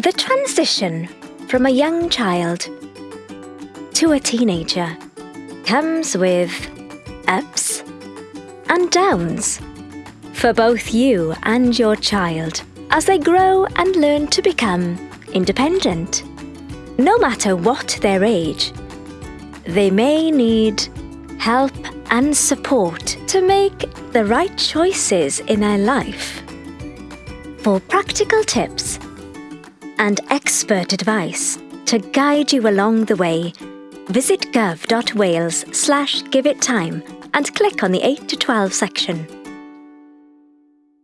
The transition from a young child to a teenager comes with ups and downs for both you and your child as they grow and learn to become independent. No matter what their age, they may need help and support to make the right choices in their life. For practical tips and expert advice to guide you along the way, visit gov.wales slash give it time and click on the 8 to 12 section.